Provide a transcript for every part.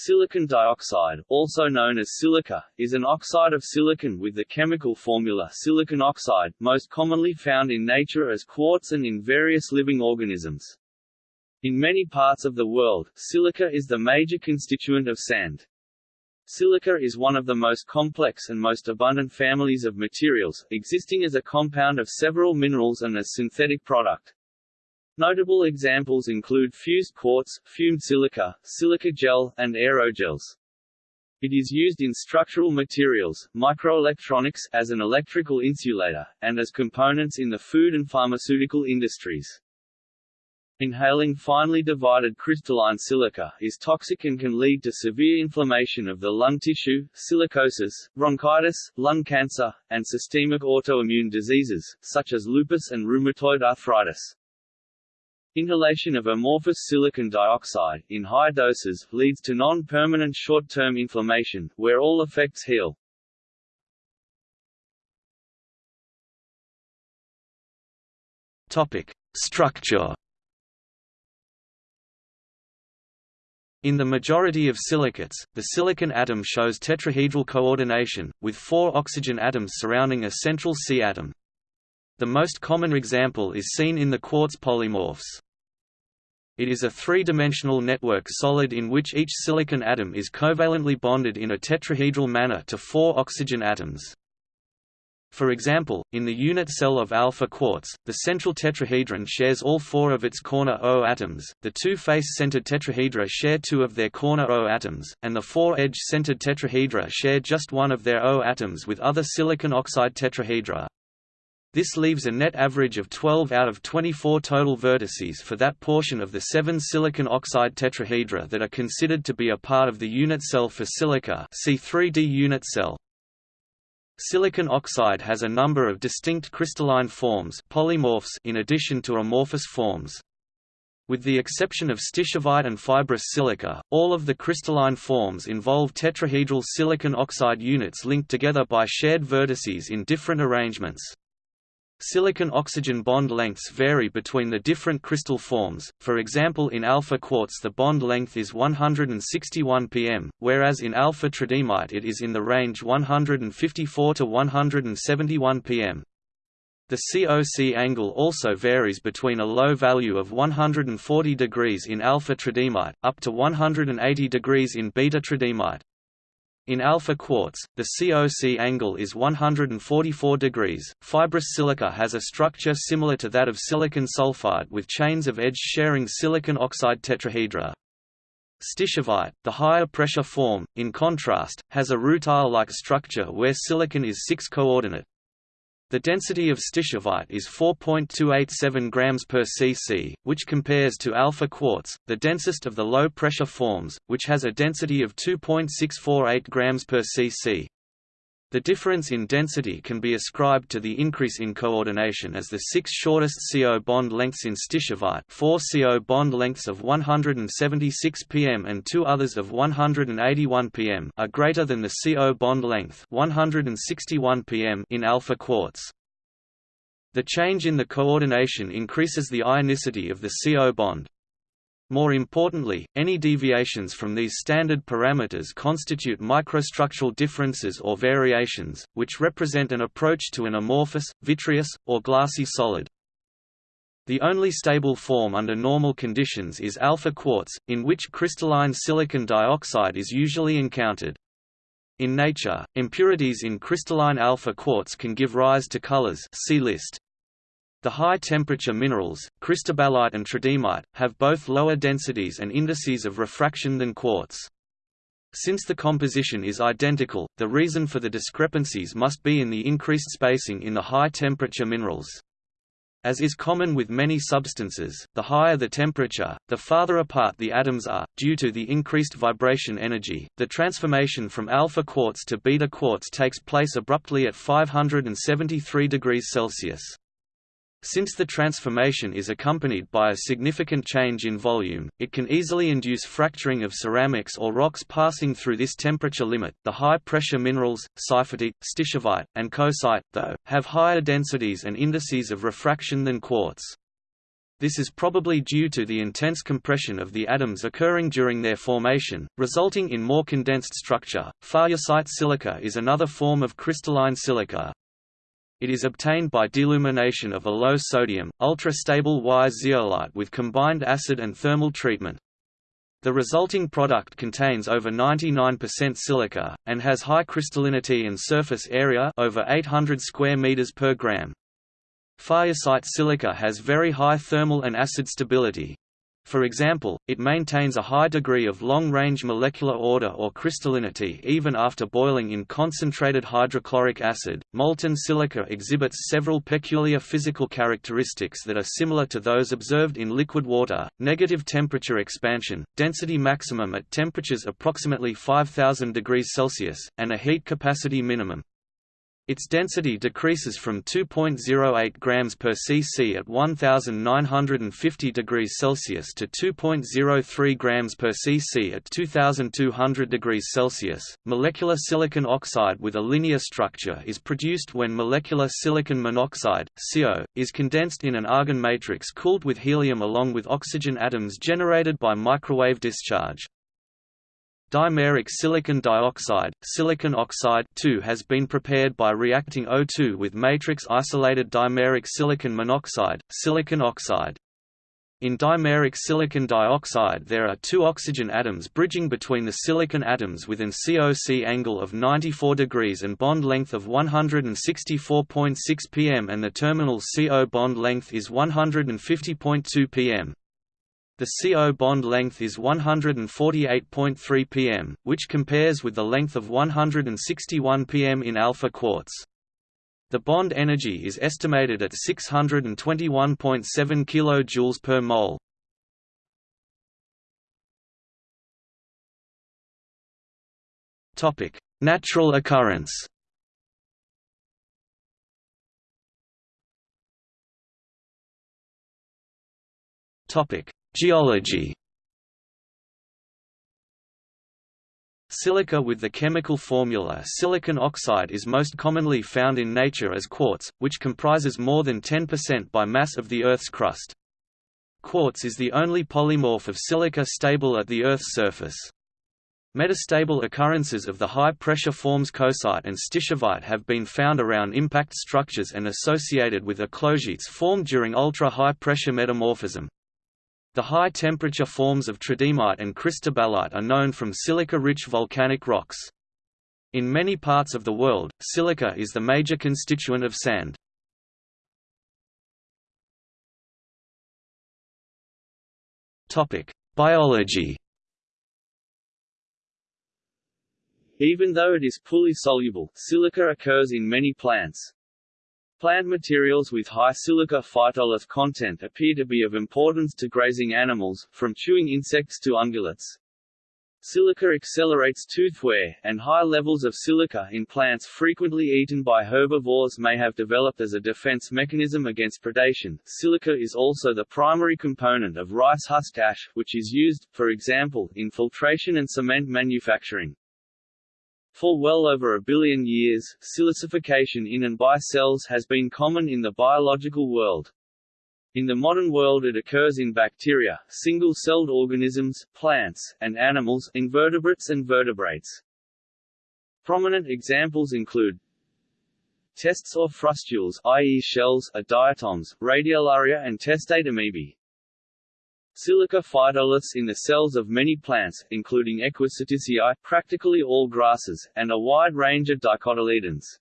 Silicon dioxide, also known as silica, is an oxide of silicon with the chemical formula silicon oxide, most commonly found in nature as quartz and in various living organisms. In many parts of the world, silica is the major constituent of sand. Silica is one of the most complex and most abundant families of materials, existing as a compound of several minerals and as a synthetic product. Notable examples include fused quartz, fumed silica, silica gel, and aerogels. It is used in structural materials, microelectronics, as an electrical insulator, and as components in the food and pharmaceutical industries. Inhaling finely divided crystalline silica is toxic and can lead to severe inflammation of the lung tissue, silicosis, bronchitis, lung cancer, and systemic autoimmune diseases, such as lupus and rheumatoid arthritis. Inhalation of amorphous silicon dioxide, in high doses, leads to non-permanent short-term inflammation, where all effects heal. Topic. Structure In the majority of silicates, the silicon atom shows tetrahedral coordination, with four oxygen atoms surrounding a central C atom. The most common example is seen in the quartz polymorphs. It is a three-dimensional network solid in which each silicon atom is covalently bonded in a tetrahedral manner to four oxygen atoms. For example, in the unit cell of alpha quartz, the central tetrahedron shares all four of its corner O atoms, the two face-centered tetrahedra share two of their corner O atoms, and the four edge-centered tetrahedra share just one of their O atoms with other silicon oxide tetrahedra. This leaves a net average of 12 out of 24 total vertices for that portion of the seven silicon oxide tetrahedra that are considered to be a part of the unit cell for silica see 3D unit cell. Silicon oxide has a number of distinct crystalline forms polymorphs in addition to amorphous forms. With the exception of stishovite and fibrous silica, all of the crystalline forms involve tetrahedral silicon oxide units linked together by shared vertices in different arrangements. Silicon-oxygen bond lengths vary between the different crystal forms, for example in alpha quartz the bond length is 161 pm, whereas in alpha tridymite it is in the range 154 to 171 pm. The COC angle also varies between a low value of 140 degrees in alpha tridymite, up to 180 degrees in beta tridymite. In alpha quartz, the COC angle is 144 degrees. Fibrous silica has a structure similar to that of silicon sulfide with chains of edge-sharing silicon oxide tetrahedra. Stishovite, the higher pressure form, in contrast, has a rutile-like structure where silicon is 6-coordinate. The density of stishovite is 4.287 grams per cc, which compares to alpha quartz, the densest of the low-pressure forms, which has a density of 2.648 grams per cc. The difference in density can be ascribed to the increase in coordination as the six shortest CO bond lengths in stishovite four CO bond lengths of 176 pm and two others of 181 pm are greater than the CO bond length 161 pm in alpha quartz. The change in the coordination increases the ionicity of the CO bond, more importantly, any deviations from these standard parameters constitute microstructural differences or variations, which represent an approach to an amorphous, vitreous, or glassy solid. The only stable form under normal conditions is alpha quartz, in which crystalline silicon dioxide is usually encountered. In nature, impurities in crystalline alpha quartz can give rise to colors see list. The high-temperature minerals, cristobalite and tridymite, have both lower densities and indices of refraction than quartz. Since the composition is identical, the reason for the discrepancies must be in the increased spacing in the high-temperature minerals. As is common with many substances, the higher the temperature, the farther apart the atoms are. Due to the increased vibration energy, the transformation from alpha quartz to beta quartz takes place abruptly at 573 degrees Celsius. Since the transformation is accompanied by a significant change in volume, it can easily induce fracturing of ceramics or rocks passing through this temperature limit. The high-pressure minerals, seifertite, stishovite, and coesite, though, have higher densities and indices of refraction than quartz. This is probably due to the intense compression of the atoms occurring during their formation, resulting in more condensed structure. Faujasite silica is another form of crystalline silica. It is obtained by dealumination of a low-sodium, ultra-stable Y zeolite with combined acid and thermal treatment. The resulting product contains over 99% silica, and has high crystallinity and surface area over 800 square meters per gram. Faujasite silica has very high thermal and acid stability. For example, it maintains a high degree of long-range molecular order or crystallinity even after boiling in concentrated hydrochloric acid. Molten silica exhibits several peculiar physical characteristics that are similar to those observed in liquid water: negative temperature expansion, density maximum at temperatures approximately 5000 degrees Celsius, and a heat capacity minimum. Its density decreases from 2.08 grams per cc at 1950 degrees Celsius to 2.03 grams per cc at 2200 degrees Celsius. Molecular silicon oxide with a linear structure is produced when molecular silicon monoxide (CO) is condensed in an argon matrix cooled with helium along with oxygen atoms generated by microwave discharge. Dimeric silicon dioxide, silicon oxide has been prepared by reacting O2 with matrix-isolated dimeric silicon monoxide, silicon oxide. In dimeric silicon dioxide there are two oxygen atoms bridging between the silicon atoms with an COC angle of 94 degrees and bond length of 164.6 pm and the terminal CO bond length is 150.2 pm. The CO bond length is 148.3 pm, which compares with the length of 161 pm in alpha quartz. The bond energy is estimated at 621.7 kJ per mole. Topic: Natural occurrence. Topic: Geology Silica with the chemical formula silicon oxide is most commonly found in nature as quartz, which comprises more than 10% by mass of the Earth's crust. Quartz is the only polymorph of silica stable at the Earth's surface. Metastable occurrences of the high-pressure forms coesite and stishovite have been found around impact structures and associated with eclogites formed during ultra-high pressure metamorphism. The high-temperature forms of tridymite and cristobalite are known from silica-rich volcanic rocks. In many parts of the world, silica is the major constituent of sand. Biology Even though it is poorly soluble, silica occurs in many plants. Plant materials with high silica phytolith content appear to be of importance to grazing animals, from chewing insects to ungulates. Silica accelerates tooth wear, and high levels of silica in plants frequently eaten by herbivores may have developed as a defense mechanism against predation. Silica is also the primary component of rice husk ash, which is used, for example, in filtration and cement manufacturing. For well over a billion years, silicification in and by cells has been common in the biological world. In the modern world it occurs in bacteria, single-celled organisms, plants, and animals, invertebrates and vertebrates. Prominent examples include tests or frustules i.e. shells, are diatoms, radiolaria and testate amoebae. Silica phytoliths in the cells of many plants, including Equisetaceae, practically all grasses, and a wide range of dicotyledons.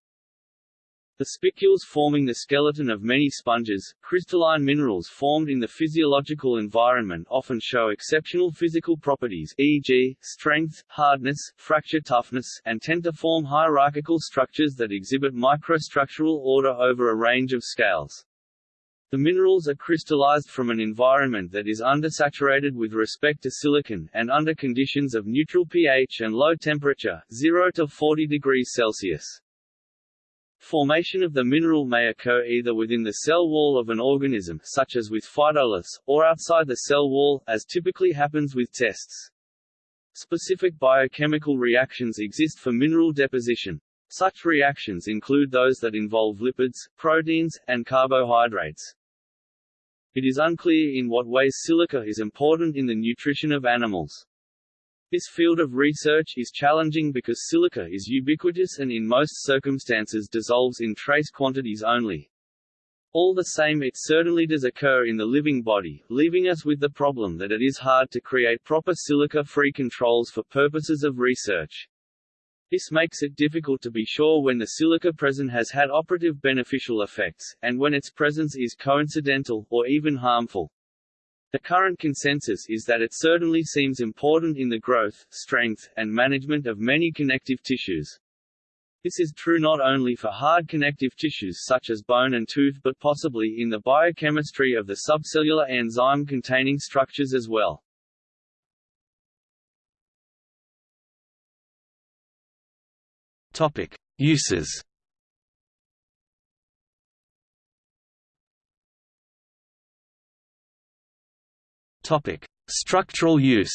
The spicules forming the skeleton of many sponges, crystalline minerals formed in the physiological environment often show exceptional physical properties e.g., strength, hardness, fracture toughness, and tend to form hierarchical structures that exhibit microstructural order over a range of scales. The minerals are crystallized from an environment that is undersaturated with respect to silicon, and under conditions of neutral pH and low temperature 0 to 40 degrees Celsius. Formation of the mineral may occur either within the cell wall of an organism such as with phytoliths, or outside the cell wall, as typically happens with tests. Specific biochemical reactions exist for mineral deposition. Such reactions include those that involve lipids, proteins, and carbohydrates. It is unclear in what ways silica is important in the nutrition of animals. This field of research is challenging because silica is ubiquitous and in most circumstances dissolves in trace quantities only. All the same it certainly does occur in the living body, leaving us with the problem that it is hard to create proper silica-free controls for purposes of research. This makes it difficult to be sure when the silica present has had operative beneficial effects, and when its presence is coincidental, or even harmful. The current consensus is that it certainly seems important in the growth, strength, and management of many connective tissues. This is true not only for hard connective tissues such as bone and tooth but possibly in the biochemistry of the subcellular enzyme-containing structures as well. Topic: Uses. Topic: Structural use.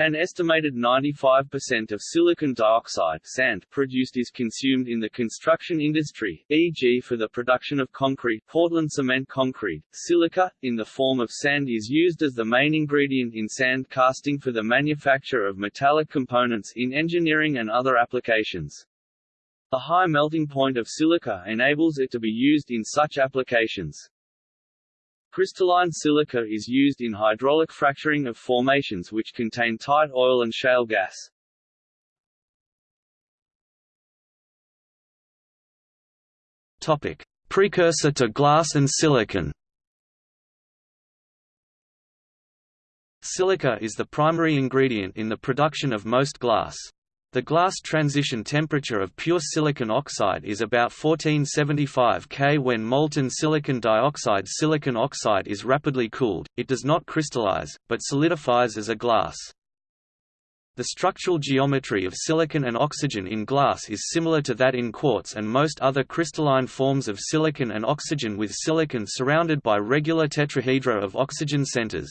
An estimated 95% of silicon dioxide sand produced is consumed in the construction industry, e.g. for the production of concrete Portland cement concrete. Silica, in the form of sand is used as the main ingredient in sand casting for the manufacture of metallic components in engineering and other applications. The high melting point of silica enables it to be used in such applications. Crystalline silica is used in hydraulic fracturing of formations which contain tight oil and shale gas. Topic: Precursor to glass and silicon. Silica is the primary ingredient in the production of most glass. The glass transition temperature of pure silicon oxide is about 1475 K. When molten silicon dioxide silicon oxide is rapidly cooled, it does not crystallize, but solidifies as a glass. The structural geometry of silicon and oxygen in glass is similar to that in quartz and most other crystalline forms of silicon and oxygen with silicon surrounded by regular tetrahedra of oxygen centers.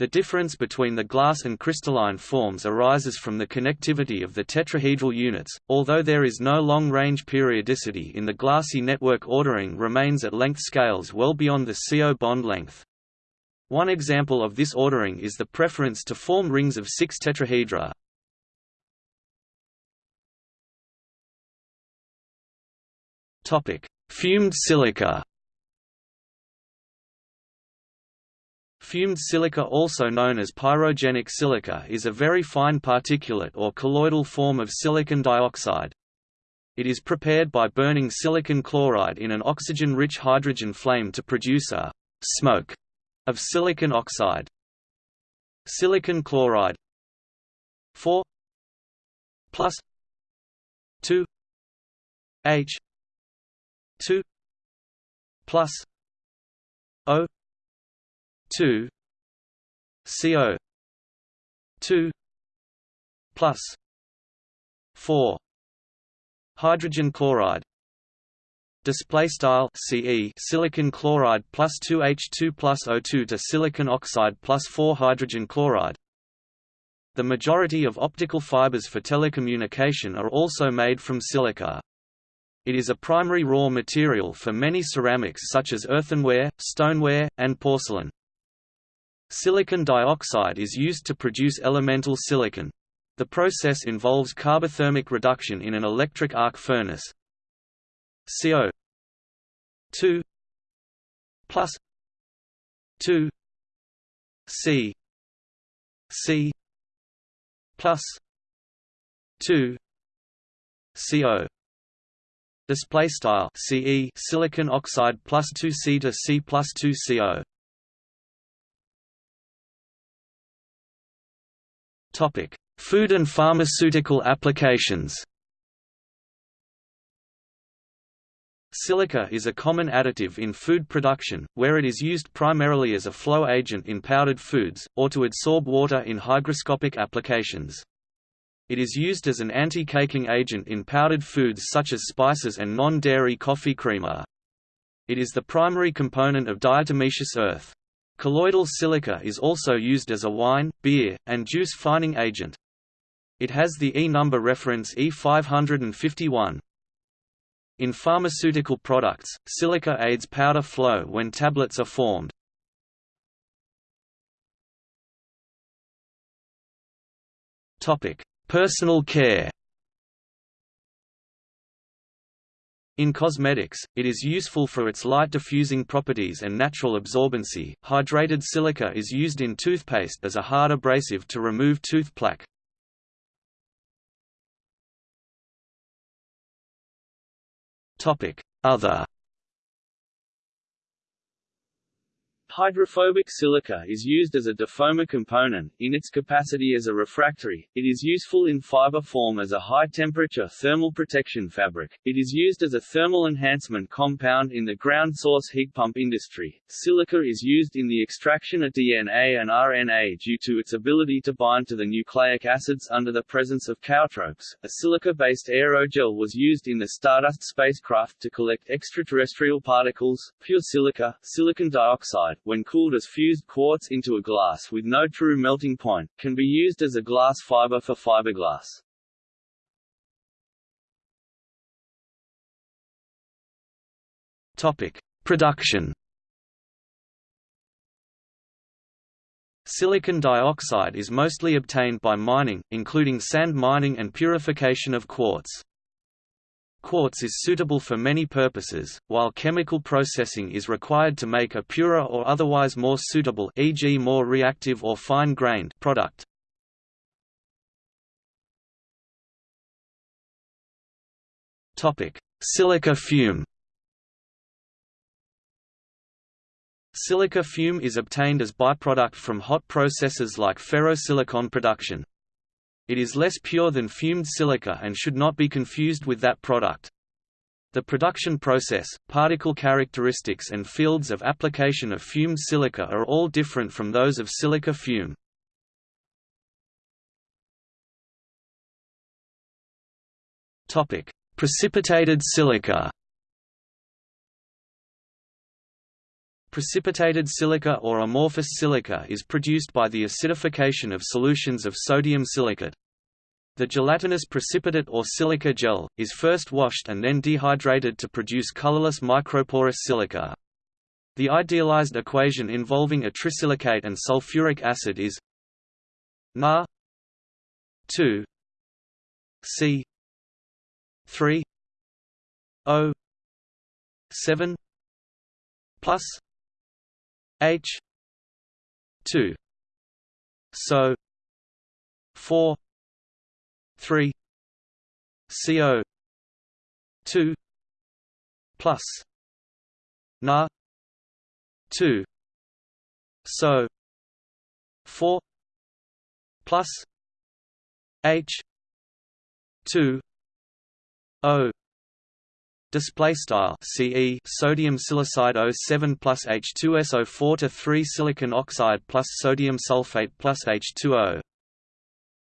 The difference between the glass and crystalline forms arises from the connectivity of the tetrahedral units, although there is no long-range periodicity in the glassy network ordering remains at length scales well beyond the CO bond length. One example of this ordering is the preference to form rings of six tetrahedra. Fumed silica Fumed silica also known as pyrogenic silica is a very fine particulate or colloidal form of silicon dioxide. It is prepared by burning silicon chloride in an oxygen-rich hydrogen flame to produce a «smoke» of silicon oxide. Silicon chloride 4 plus 2 H 2 plus O 2 CO 2 plus 4 hydrogen chloride display style CE silicon chloride plus 2H2 plus O2 to silicon oxide plus 4 hydrogen chloride the majority of optical fibers for telecommunication are also made from silica it is a primary raw material for many ceramics such as earthenware, stoneware, and porcelain. Silicon dioxide is used to produce elemental silicon. The process involves carbothermic reduction in an electric arc furnace. CO 2 plus 2 C C plus 2 CO display style CE silicon oxide plus 2 C to C plus 2 CO Topic: Food and pharmaceutical applications. Silica is a common additive in food production, where it is used primarily as a flow agent in powdered foods, or to adsorb water in hygroscopic applications. It is used as an anti-caking agent in powdered foods such as spices and non-dairy coffee creamer. It is the primary component of diatomaceous earth. Colloidal silica is also used as a wine, beer, and juice fining agent. It has the E number reference E551. In pharmaceutical products, silica aids powder flow when tablets are formed. Personal care. In cosmetics, it is useful for its light diffusing properties and natural absorbency. Hydrated silica is used in toothpaste as a hard abrasive to remove tooth plaque. Topic: Other Hydrophobic silica is used as a defoamer component, in its capacity as a refractory, it is useful in fiber form as a high-temperature thermal protection fabric, it is used as a thermal enhancement compound in the ground source heat pump industry. Silica is used in the extraction of DNA and RNA due to its ability to bind to the nucleic acids under the presence of chaotropes. A silica-based aerogel was used in the Stardust spacecraft to collect extraterrestrial particles. Pure silica, silicon dioxide, when cooled as fused quartz into a glass with no true melting point, can be used as a glass fiber for fiberglass. Topic: Production. Silicon dioxide is mostly obtained by mining, including sand mining and purification of quartz. Quartz is suitable for many purposes, while chemical processing is required to make a purer or otherwise more suitable e.g. more reactive or fine-grained product. Topic: Silica fume. Silica fume is obtained as byproduct from hot processes like ferrosilicon production. It is less pure than fumed silica and should not be confused with that product. The production process, particle characteristics and fields of application of fumed silica are all different from those of silica fume. Precipitated silica Precipitated silica or amorphous silica is produced by the acidification of solutions of sodium silicate. The gelatinous precipitate or silica gel, is first washed and then dehydrated to produce colorless microporous silica. The idealized equation involving a trisilicate and sulfuric acid is Na 2 C 3 O 7 plus H two so four three CO two plus Na two so four plus H two O Display style CE sodium silicide O7 plus H2SO4 to 3 silicon oxide plus sodium sulfate plus H2O.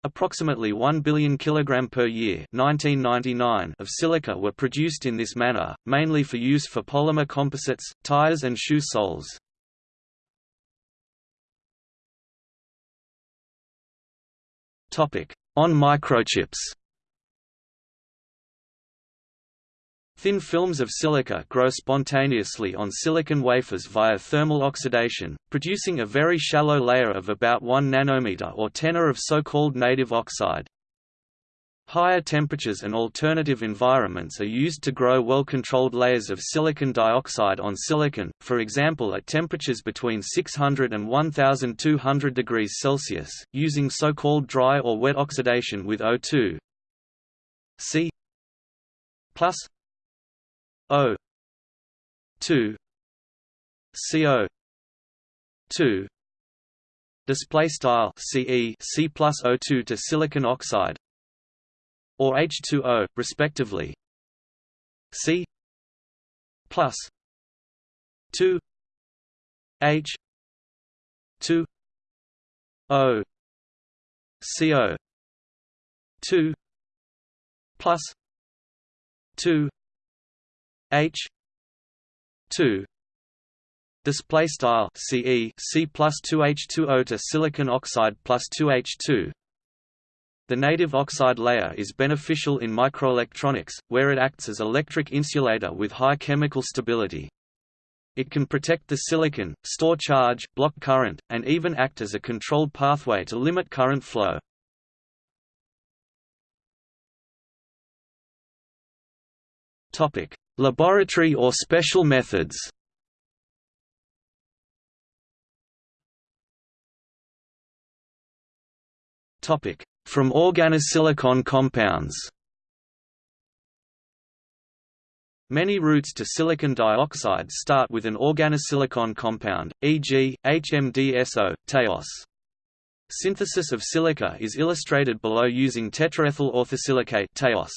Approximately 1 billion kg per year 1999 of silica were produced in this manner, mainly for use for polymer composites, tires and shoe soles. On microchips Thin films of silica grow spontaneously on silicon wafers via thermal oxidation, producing a very shallow layer of about 1 nanometer or tenor of so-called native oxide. Higher temperatures and alternative environments are used to grow well-controlled layers of silicon dioxide on silicon, for example at temperatures between 600 and 1200 degrees Celsius, using so-called dry or wet oxidation with O2. C plus O two CO two display style CE C plus O2 to silicon oxide or H2O respectively. C plus 2 H 2 O CO 2 plus 2 H two display style CE C plus 2H2O to silicon oxide plus 2H2 The native oxide layer is beneficial in microelectronics, where it acts as electric insulator with high chemical stability. It can protect the silicon, store charge, block current, and even act as a controlled pathway to limit current flow. Laboratory or special methods. From organosilicon compounds. Many routes to silicon dioxide start with an organosilicon compound, e.g., HMDSO, TeOS. Synthesis of silica is illustrated below using tetraethyl orthosilicate TeOS.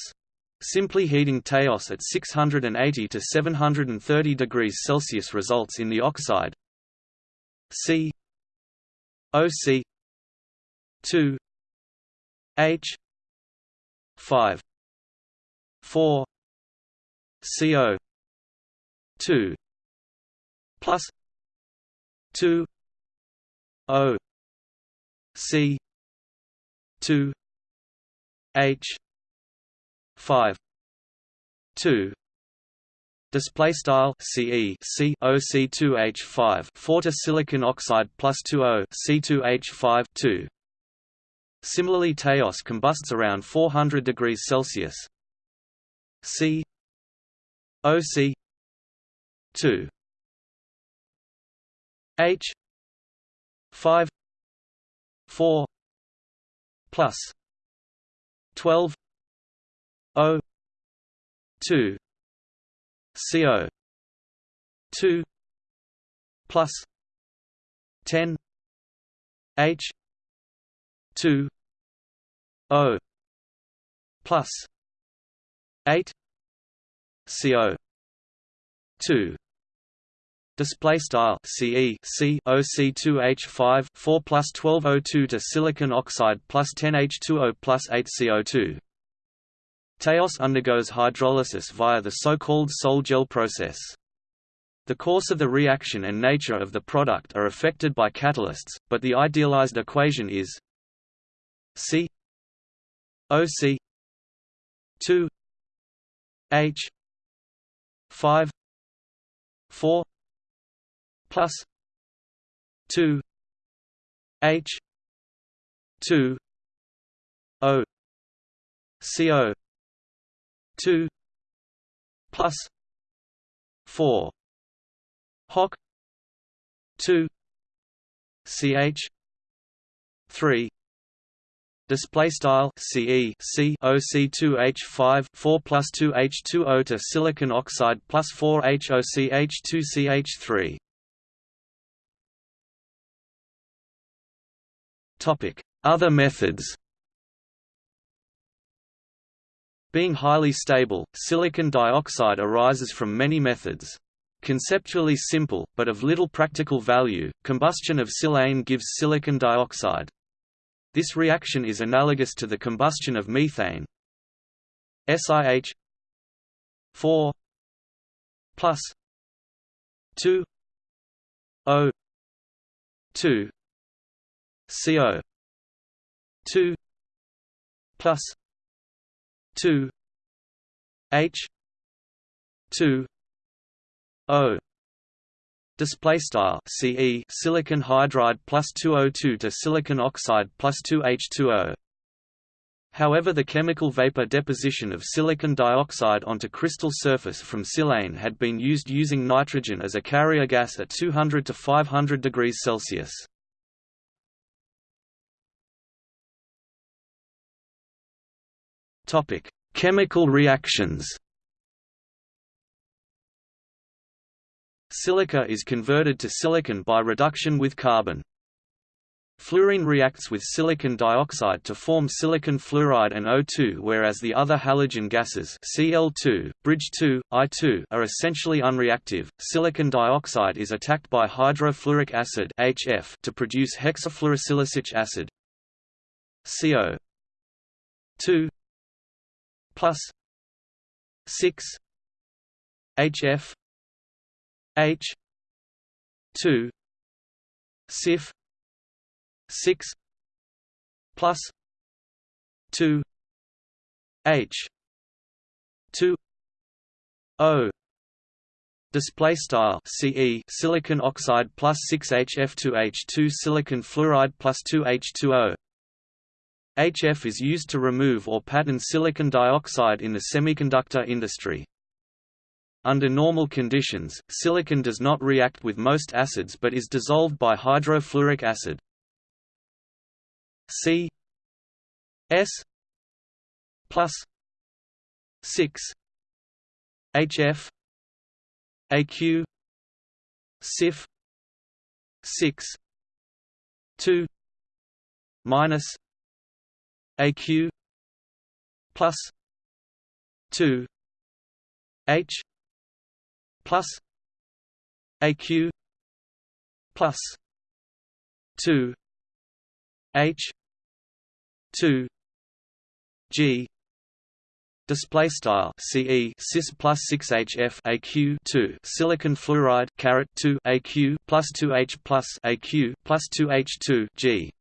Simply heating TeOS at 680 to 730 degrees Celsius results in the oxide. C. OC 2 H. 5 4 CO 2 plus 2 O. C. 2 H 5 2 Display style CE C O C 2 H 5 4 to silicon oxide plus 2 O C 2 H 5 2 Similarly TeOS combusts around 400 degrees Celsius. C OC 2 H 5 4 plus 12 O 2 CO 2 plus 10 H 2 O plus 8 CO two Display style CE C OC2 H5 4 plus 12 O2 to silicon oxide plus 10 H2O plus 8 CO2. TeOS undergoes hydrolysis via the so-called sol-gel process. The course of the reaction and nature of the product are affected by catalysts, but the idealized equation is C OC 2 H 5 4 plus 2 H 2 O CO 2 plus 4 hoc 2 ch 3 Display style CE C OC2 H5 4 plus 2 H2O to silicon oxide plus 4 HOCH2 CH3. Topic: Other methods. Being highly stable, silicon dioxide arises from many methods. Conceptually simple, but of little practical value, combustion of silane gives silicon dioxide. This reaction is analogous to the combustion of methane. SiH 4 plus 2 O 2 CO 2 plus 2 H 2 O Display style CE silicon hydride plus 2O2 to silicon oxide plus 2H2O. However the chemical vapor deposition of silicon dioxide onto crystal surface from silane had been used using nitrogen as a carrier gas at 200 to 500 degrees Celsius. Chemical reactions Silica is converted to silicon by reduction with carbon. Fluorine reacts with silicon dioxide to form silicon fluoride and O2 whereas the other halogen gases Cl2, bridge 2, I2 are essentially unreactive. Silicon dioxide is attacked by hydrofluoric acid HF to produce hexafluorosilicic acid. CO 2 plus 6 HF H two Sif six plus 2 H 2 O display style CE silicon oxide plus 6HF2H2 silicon fluoride plus 2H2O HF is used to remove or pattern silicon dioxide in the semiconductor industry. Under normal conditions, silicon does not react with most acids but is dissolved by hydrofluoric acid. C S plus 6 HF AQ SIF 6 2 minus AQ plus 2 H plus AQ plus 2 H 2 G Display style CE cis plus six HF AQ two silicon fluoride caret two AQ plus two H plus AQ plus two H two G.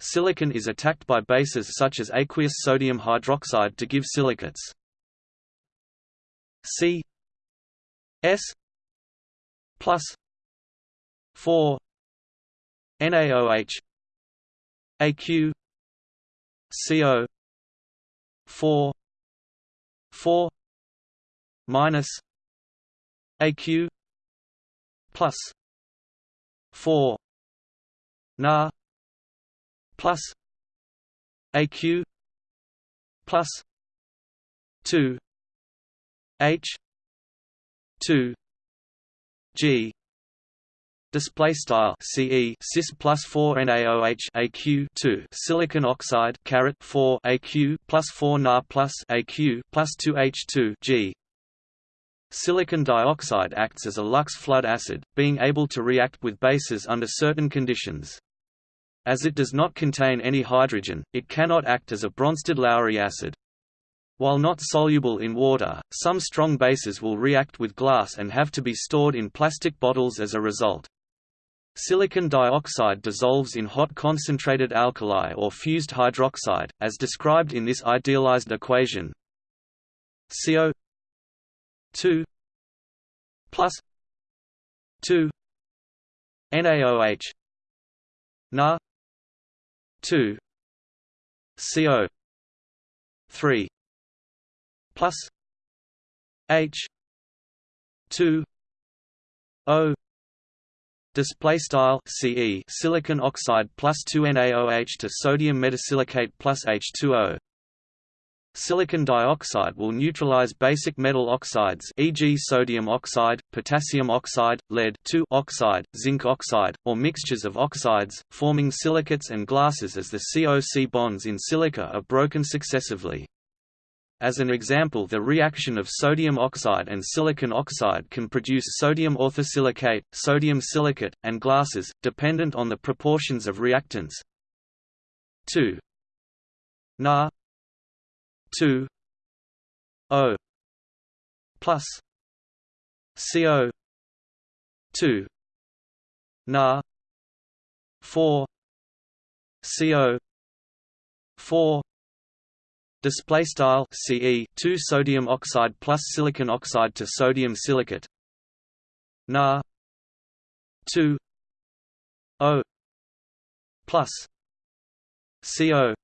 Silicon is attacked by bases such as aqueous sodium hydroxide to give silicates. C S plus four NaOH AQ CO four four minus AQ plus four Na plus AQ plus two H two G Display style CE cis plus four NaOH AQ two silicon oxide caret four AQ plus four Na plus AQ plus two H two G. Silicon dioxide acts as a Lux-Flood acid, being able to react with bases under certain conditions. As it does not contain any hydrogen, it cannot act as a Bronsted-Lowry acid. While not soluble in water, some strong bases will react with glass and have to be stored in plastic bottles as a result. Silicon dioxide dissolves in hot concentrated alkali or fused hydroxide, as described in this idealized equation. CO 2 plus 2 NaOH Na 2 CO 3 plus H 2 O display style Ce silicon oxide plus 2 NaOH to sodium metasilicate plus H2O Silicon dioxide will neutralize basic metal oxides e.g. sodium oxide, potassium oxide, lead oxide, zinc oxide, or mixtures of oxides, forming silicates and glasses as the COC bonds in silica are broken successively. As an example the reaction of sodium oxide and silicon oxide can produce sodium orthosilicate, sodium silicate, and glasses, dependent on the proportions of reactants. 2 Na 2 O plus CO 2 Na 4 CO 4 Display style Ce 2 sodium oxide plus silicon oxide to sodium silicate. Na 2 O plus CO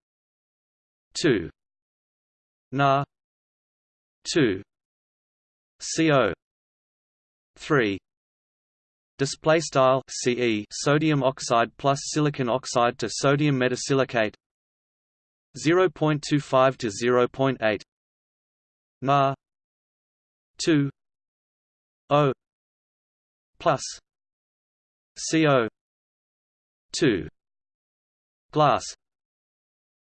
2 Na. 2 CO 3 Display style Ce sodium oxide plus silicon oxide to sodium metasilicate. 0.25 to 0.8 Na. 2 O. Plus. CO 2 glass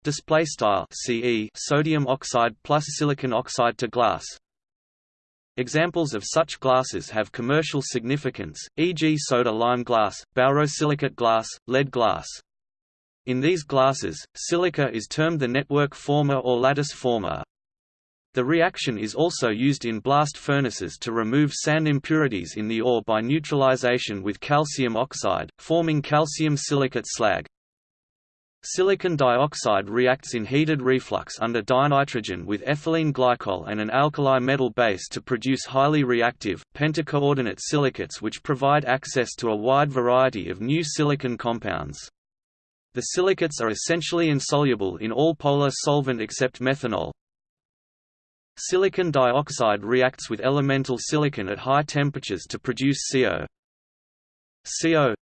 display style CE sodium oxide plus silicon oxide to glass Examples of such glasses have commercial significance, e.g. soda-lime glass, borosilicate glass, lead glass. In these glasses, silica is termed the network former or lattice former. The reaction is also used in blast furnaces to remove sand impurities in the ore by neutralization with calcium oxide, forming calcium silicate slag. Silicon dioxide reacts in heated reflux under dinitrogen with ethylene glycol and an alkali metal base to produce highly reactive, pentacoordinate silicates which provide access to a wide variety of new silicon compounds. The silicates are essentially insoluble in all polar solvent except methanol. Silicon dioxide reacts with elemental silicon at high temperatures to produce CO CO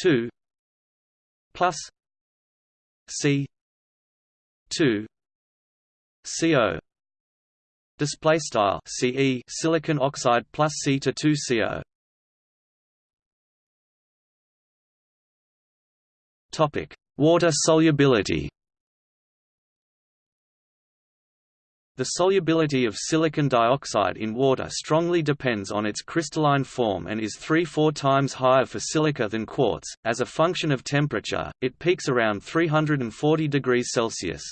2 plus C two CO display style CE silicon oxide plus C to 2 CO topic water solubility The solubility of silicon dioxide in water strongly depends on its crystalline form and is 3–4 times higher for silica than quartz. As a function of temperature, it peaks around 340 degrees Celsius.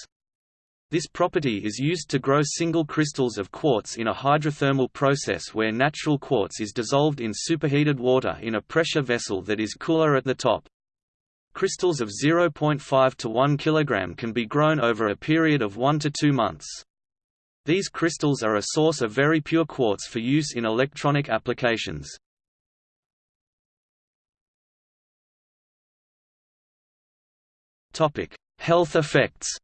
This property is used to grow single crystals of quartz in a hydrothermal process where natural quartz is dissolved in superheated water in a pressure vessel that is cooler at the top. Crystals of 0.5 to 1 kg can be grown over a period of 1 to 2 months. These crystals are a source of very pure quartz for use in electronic applications. Health effects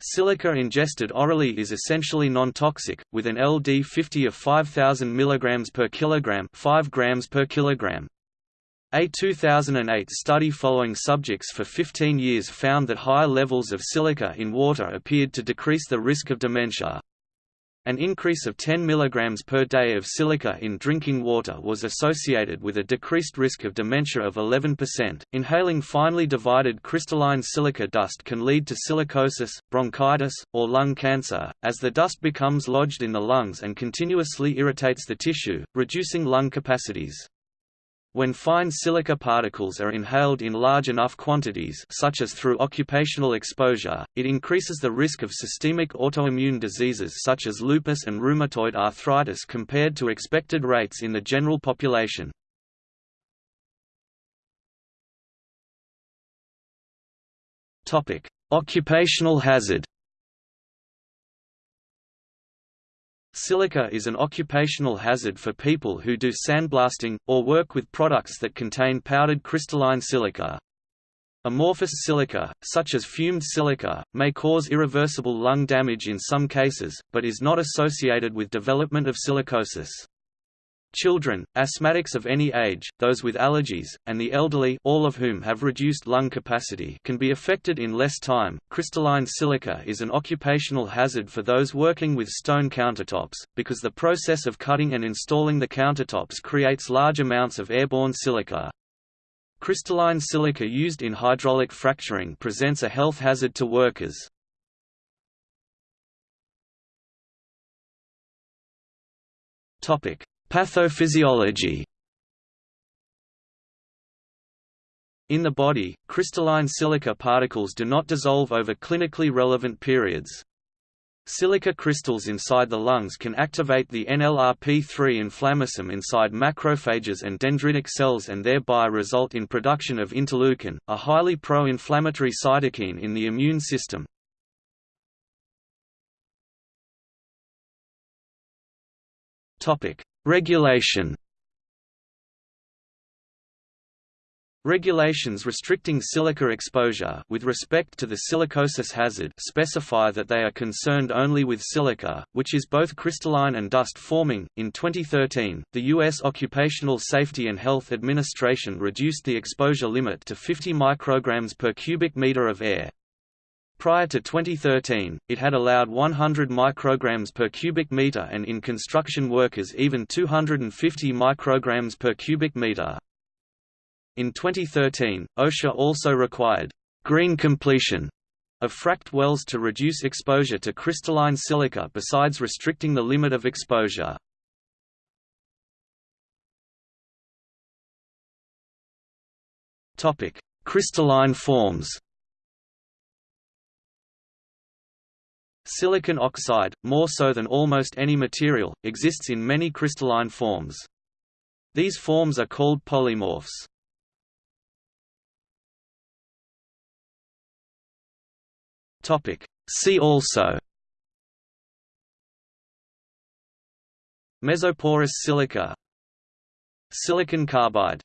Silica ingested orally is essentially non-toxic, with an LD50 of 5000 mg per kilogram, 5 grams per kilogram. A 2008 study following subjects for 15 years found that higher levels of silica in water appeared to decrease the risk of dementia. An increase of 10 mg per day of silica in drinking water was associated with a decreased risk of dementia of 11%. Inhaling finely divided crystalline silica dust can lead to silicosis, bronchitis, or lung cancer, as the dust becomes lodged in the lungs and continuously irritates the tissue, reducing lung capacities. When fine silica particles are inhaled in large enough quantities such as through occupational exposure, it increases the risk of systemic autoimmune diseases such as lupus and rheumatoid arthritis compared to expected rates in the general population. Occupational hazard Silica is an occupational hazard for people who do sandblasting, or work with products that contain powdered crystalline silica. Amorphous silica, such as fumed silica, may cause irreversible lung damage in some cases, but is not associated with development of silicosis. Children, asthmatics of any age, those with allergies, and the elderly all of whom have reduced lung capacity can be affected in less time. Crystalline silica is an occupational hazard for those working with stone countertops, because the process of cutting and installing the countertops creates large amounts of airborne silica. Crystalline silica used in hydraulic fracturing presents a health hazard to workers. Topic: Pathophysiology In the body, crystalline silica particles do not dissolve over clinically relevant periods. Silica crystals inside the lungs can activate the NLRP3 inflammasome inside macrophages and dendritic cells and thereby result in production of interleukin, a highly pro-inflammatory cytokine in the immune system. Regulation Regulations restricting silica exposure with respect to the silicosis hazard specify that they are concerned only with silica, which is both crystalline and dust-forming. In 2013, the U.S. Occupational Safety and Health Administration reduced the exposure limit to 50 micrograms per cubic meter of air, Prior to 2013, it had allowed 100 micrograms per cubic meter and in construction workers even 250 micrograms per cubic meter. In 2013, OSHA also required green completion of fracked wells to reduce exposure to crystalline silica besides restricting the limit of exposure. Crystalline forms Silicon oxide, more so than almost any material, exists in many crystalline forms. These forms are called polymorphs. See also Mesoporous silica Silicon carbide